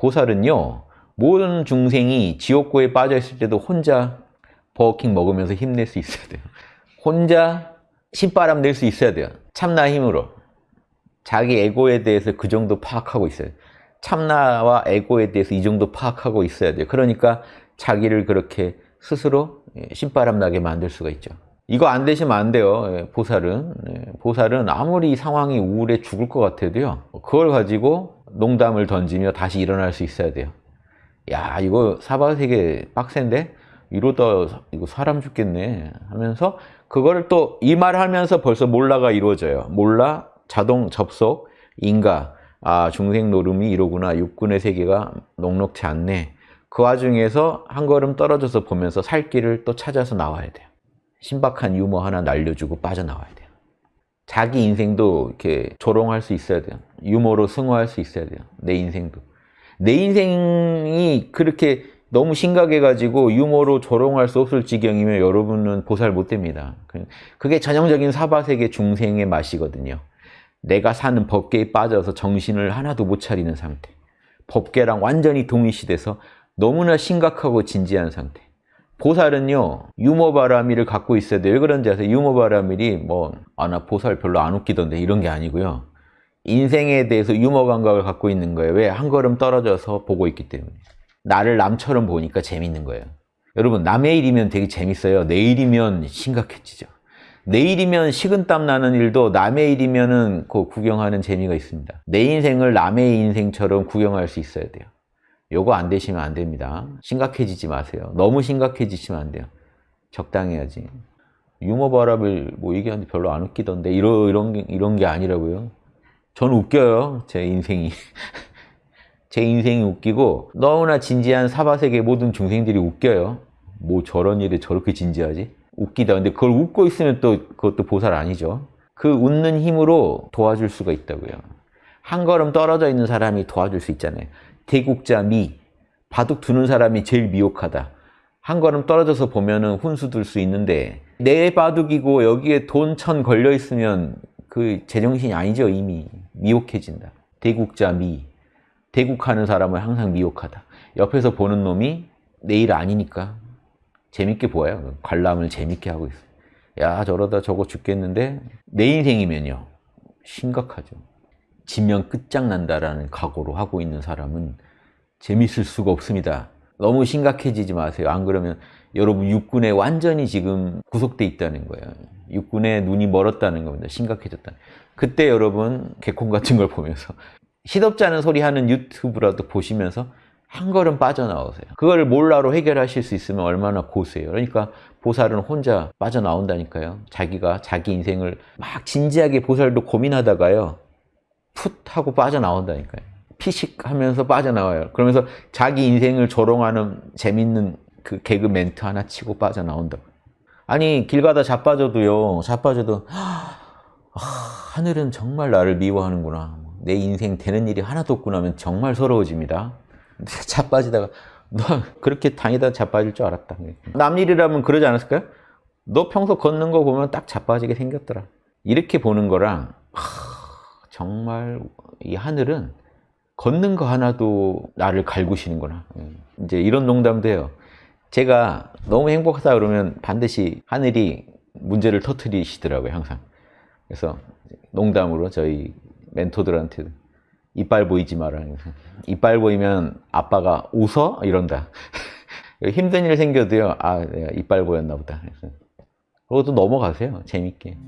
보살은요 모든 중생이 지옥고에 빠져 있을 때도 혼자 버거킹 먹으면서 힘낼 수 있어야 돼요. 혼자 신바람 낼 수 있어야 돼요. 참나 힘으로. 자기 에고에 대해서 그 정도 파악하고 있어요. 참나와 에고에 대해서 이 정도 파악하고 있어야 돼요. 그러니까 자기를 그렇게 스스로 신바람 나게 만들 수가 있죠. 이거 안 되시면 안 돼요. 예, 보살은. 예, 보살은 아무리 상황이 우울해 죽을 것 같아도요. 그걸 가지고 농담을 던지며 다시 일어날 수 있어야 돼요. 야 이거 사바 세계 빡센데? 이러다 이거 사람 죽겠네 하면서 그거를 또 이말 하면서 벌써 몰라가 이루어져요. 몰라, 자동 접속, 인가, 아 중생 노름이 이러구나, 육군의 세계가 녹록치 않네. 그 와중에서 한 걸음 떨어져서 보면서 살 길을 또 찾아서 나와야 돼요. 신박한 유머 하나 날려주고 빠져나와야 돼요. 자기 인생도 이렇게 조롱할 수 있어야 돼요. 유머로 승화할 수 있어야 돼요. 내 인생도. 내 인생이 그렇게 너무 심각해가지고 유머로 조롱할 수 없을 지경이면 여러분은 보살 못 됩니다. 그게 전형적인 사바세계 중생의 맛이거든요. 내가 사는 법계에 빠져서 정신을 하나도 못 차리는 상태. 법계랑 완전히 동일시돼서 너무나 심각하고 진지한 상태. 보살은요 유머 바라미를 갖고 있어야 돼요. 왜 그런지 아세요? 유머 바라밀이 뭐 아 나 보살 별로 안 웃기던데 이런 게 아니고요. 인생에 대해서 유머 감각을 갖고 있는 거예요. 왜? 한 걸음 떨어져서 보고 있기 때문에. 나를 남처럼 보니까 재밌는 거예요. 여러분 남의 일이면 되게 재밌어요. 내 일이면 심각해지죠. 내 일이면 식은땀 나는 일도 남의 일이면 그 구경하는 재미가 있습니다. 내 인생을 남의 인생처럼 구경할 수 있어야 돼요. 요거 안 되시면 안 됩니다. 심각해지지 마세요. 너무 심각해지시면 안 돼요. 적당히 해야지. 유머 바람을 뭐 얘기하는데 별로 안 웃기던데 이런, 이런, 게, 이런 게 아니라고요. 전 웃겨요. 제 인생이. 제 인생이 웃기고 너무나 진지한 사바세계 모든 중생들이 웃겨요. 뭐 저런 일에 저렇게 진지하지? 웃기다. 근데 그걸 웃고 있으면 또 그것도 보살 아니죠. 그 웃는 힘으로 도와줄 수가 있다고요. 한 걸음 떨어져 있는 사람이 도와줄 수 있잖아요. 대국자 미, 바둑 두는 사람이 제일 미혹하다. 한 걸음 떨어져서 보면 은 훈수 둘 수 있는데 내 바둑이고 여기에 돈 천 걸려 있으면 그 제정신이 아니죠 이미 미혹해진다. 대국자 미, 대국하는 사람을 항상 미혹하다. 옆에서 보는 놈이 내일 아니니까 재밌게 보여요. 관람을 재밌게 하고 있어요. 야 저러다 저거 죽겠는데 내 인생이면요. 심각하죠. 지면 끝장난다라는 각오로 하고 있는 사람은 재밌을 수가 없습니다. 너무 심각해지지 마세요. 안 그러면 여러분 육군에 완전히 지금 구속돼 있다는 거예요. 육군에 눈이 멀었다는 겁니다. 심각해졌다. 그때 여러분 개콘 같은 걸 보면서 시덥지 않은 소리 하는 유튜브라도 보시면서 한 걸음 빠져나오세요. 그걸 몰라로 해결하실 수 있으면 얼마나 고수예요. 그러니까 보살은 혼자 빠져나온다니까요. 자기가 자기 인생을 막 진지하게 보살도 고민하다가요. 풋 하고 빠져나온다니까요. 피식 하면서 빠져나와요. 그러면서 자기 인생을 조롱하는 재밌는 그 개그 멘트 하나 치고 빠져나온다고. 아니 길 가다 자빠져도요. 자빠져도 아, 하늘은 정말 나를 미워하는구나. 내 인생 되는 일이 하나도 없구나 하면 정말 서러워집니다. 자빠지다가 너 그렇게 다니다 자빠질 줄 알았다. 남 일이라면 그러지 않았을까요? 너 평소 걷는 거 보면 딱 자빠지게 생겼더라. 이렇게 보는 거랑 하, 정말 이 하늘은 걷는 거 하나도 나를 갈구시는구나. 이제 이런 농담도 해요. 제가 너무 행복하다 그러면 반드시 하늘이 문제를 터트리시더라고요, 항상. 그래서 농담으로 저희 멘토들한테 이빨 보이지 마라. 이빨 보이면 아빠가 웃어? 이런다. 힘든 일 생겨도요, 아, 내가 이빨 보였나 보다. 그것도 넘어가세요. 재밌게.